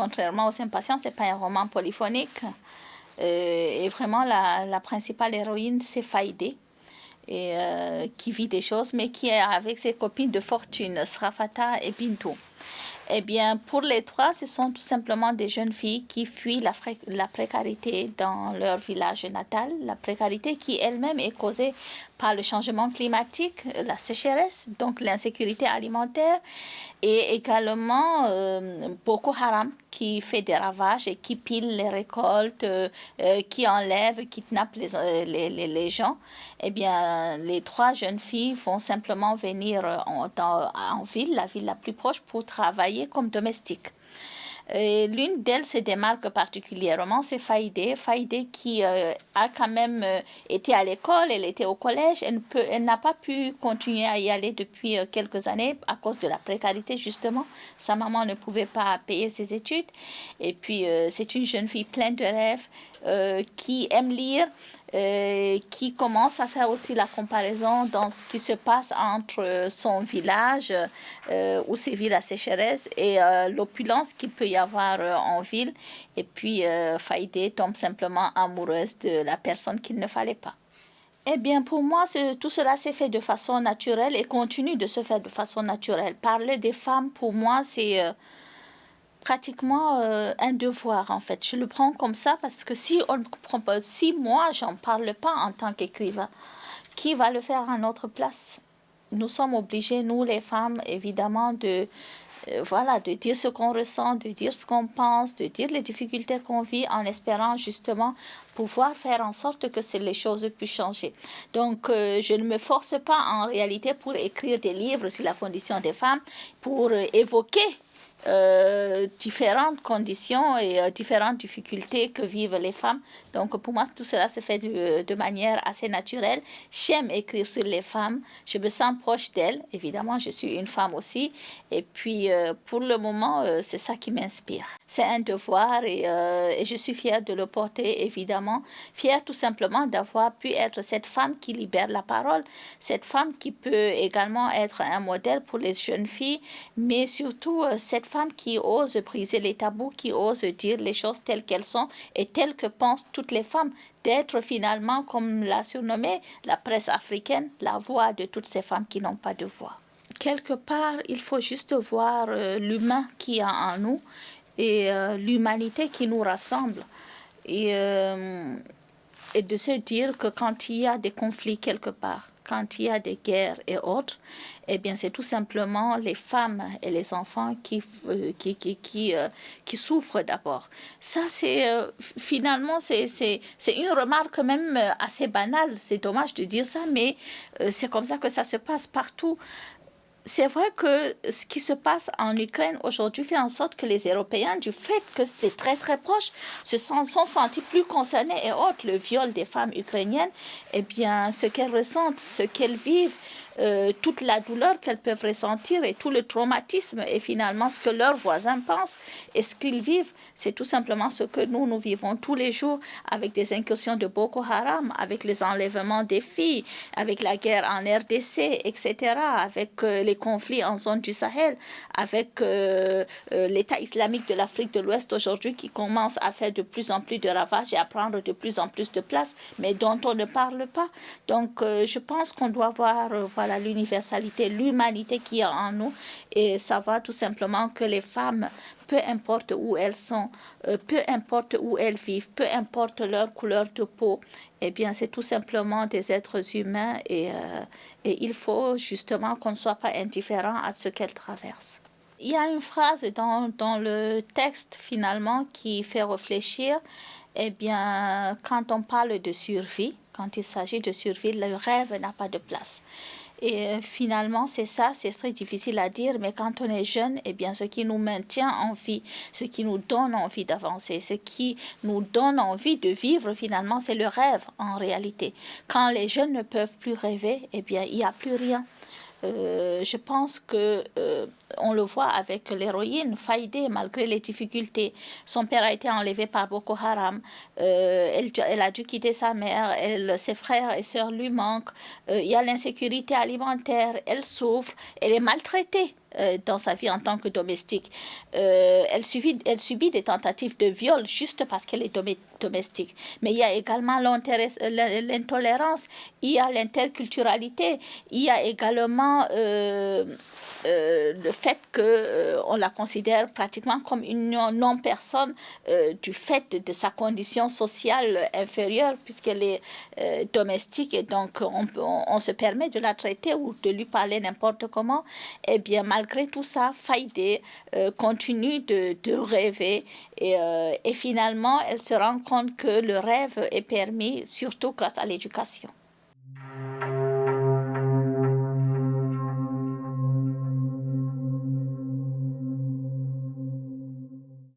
contrairement aux impatients, ce n'est pas un roman polyphonique. et vraiment, la, principale héroïne, c'est Faïdé et qui vit des choses, mais qui est avec ses copines de fortune, Srafata et Bintou. Eh bien, pour les trois, ce sont tout simplement des jeunes filles qui fuient la, la précarité dans leur village natal, la précarité qui elle-même est causée par le changement climatique, la sécheresse, donc l'insécurité alimentaire, et également euh, Boko Haram qui fait des ravages et qui pile les récoltes, euh, euh, qui enlève, kidnappe les, les, les, gens. Eh bien, les trois jeunes filles vont simplement venir en, en ville, la ville la plus proche, pour travailler comme domestiques. L'une d'elles se démarque particulièrement, c'est Faïdé. Faïdé qui euh, a quand même euh, été à l'école, elle était au collège, elle, n'a pas pu continuer à y aller depuis euh, quelques années à cause de la précarité justement. Sa maman ne pouvait pas payer ses études. Et puis c'est une jeune fille pleine de rêves qui aime lire, euh, qui commence à faire aussi la comparaison dans ce qui se passe entre son village euh, où sévit la sécheresse et euh, l'opulence qu'il peut y avoir en ville. Et puis Faïdé tombe simplement amoureuse de la personne qu'il ne fallait pas. Eh bien, pour moi, tout cela s'est fait de façon naturelle et continue de se faire de façon naturelle. Parler des femmes, pour moi, c'est pratiquement euh, un devoir en fait. Je le prends comme ça parce que si on comprend pas, si moi j'en parle pas en tant qu'écrivain, qui va le faire à notre place? Nous sommes obligés, nous les femmes, évidemment, de euh, voilà, de dire ce qu'on ressent, de dire ce qu'on pense, de dire les difficultés qu'on vit en espérant justement pouvoir faire en sorte que les choses puissent changer. Donc, euh, je ne me force pas en réalité pour écrire des livres sur la condition des femmes, pour évoquer euh, différentes conditions et euh, différentes difficultés que vivent les femmes. Donc pour moi, tout cela se fait de, manière assez naturelle. J'aime écrire sur les femmes, je me sens proche d'elles. Évidemment, je suis une femme aussi. Et puis euh, pour le moment, c'est ça qui m'inspire. C'est un devoir et, et, je suis fière de le porter, évidemment. Fière tout simplement d'avoir pu être cette femme qui libère la parole, cette femme qui peut également être un modèle pour les jeunes filles, mais surtout cette femme qui ose briser les tabous, qui ose dire les choses telles qu'elles sont et telles que pensent toutes les femmes, d'être finalement, comme l'a surnommé la presse africaine, la voix de toutes ces femmes qui n'ont pas de voix. Quelque part, il faut juste voir euh, l'humain qui a en nous et euh, l'humanité qui nous rassemble. Euh, et de se dire que quand il y a des conflits quelque part, quand il y a des guerres et autres, eh bien, c'est tout simplement les femmes et les enfants qui, euh, qui, qui, qui, euh, qui souffrent d'abord. Ça, c'est euh, finalement, c'est une remarque même assez banale. C'est dommage de dire ça, mais c'est comme ça que ça se passe partout c'est vrai que ce qui se passe en Ukraine aujourd'hui fait en sorte que les Européens, du fait que c'est très très proche, se sont, sont, sentis plus concernés et autres. Le viol des femmes ukrainiennes, eh bien, ce qu'elles ressentent, ce qu'elles vivent, euh, toute la douleur qu'elles peuvent ressentir et tout le traumatisme et finalement ce que leurs voisins pensent et ce qu'ils vivent, c'est tout simplement ce que nous, nous vivons tous les jours avec des incursions de Boko Haram, avec les enlèvements des filles, avec la guerre en RDC, etc., avec euh, les conflits en zone du Sahel, avec euh, l'État islamique de l'Afrique de l'Ouest aujourd'hui qui commence à faire de plus en plus de ravages et à prendre de plus en plus de place, mais dont on ne parle pas. Donc, je pense qu'on doit voir, voilà, l'universalité, l'humanité qui est en nous et savoir tout simplement que les femmes, peu importe où elles sont, euh, peu importe où elles vivent, peu importe leur couleur de peau, eh bien c'est tout simplement des êtres humains et, euh, et il faut justement qu'on ne soit pas indifférent à ce qu'elles traversent. Il y a une phrase dans, dans le texte finalement qui fait réfléchir, eh bien quand on parle de survie, quand il s'agit de survie, le rêve n'a pas de place. Et euh, finalement, c'est ça, c'est très difficile à dire, mais quand on est jeune, eh bien, ce qui nous maintient en vie, ce qui nous donne envie d'avancer, ce qui nous donne envie de vivre, finalement, c'est le rêve en réalité. Quand les jeunes ne peuvent plus rêver, eh bien, il n'y a plus rien. Euh, je pense que euh, on le voit avec l'héroïne Faïdé, malgré les difficultés. Son père a été enlevé par Boko Haram. Euh, elle, a dû quitter sa mère. Ses frères et sœurs lui manquent. il y a l'insécurité alimentaire. Elle souffre. Elle est maltraitée dans sa vie en tant que domestique. elle, subit, elle subit des tentatives de viol juste parce qu'elle est domestique. Mais il y a également l'intolérance, il y a l'interculturalité, il y a également euh, le fait qu'on euh, la considère pratiquement comme une non-personne euh, du fait de, sa condition sociale inférieure puisqu'elle est domestique et donc on, on, se permet de la traiter ou de lui parler n'importe comment, et eh bien malgré tout ça, Faïdé continue de, rêver et finalement elle se rend compte que le rêve est permis surtout grâce à l'éducation.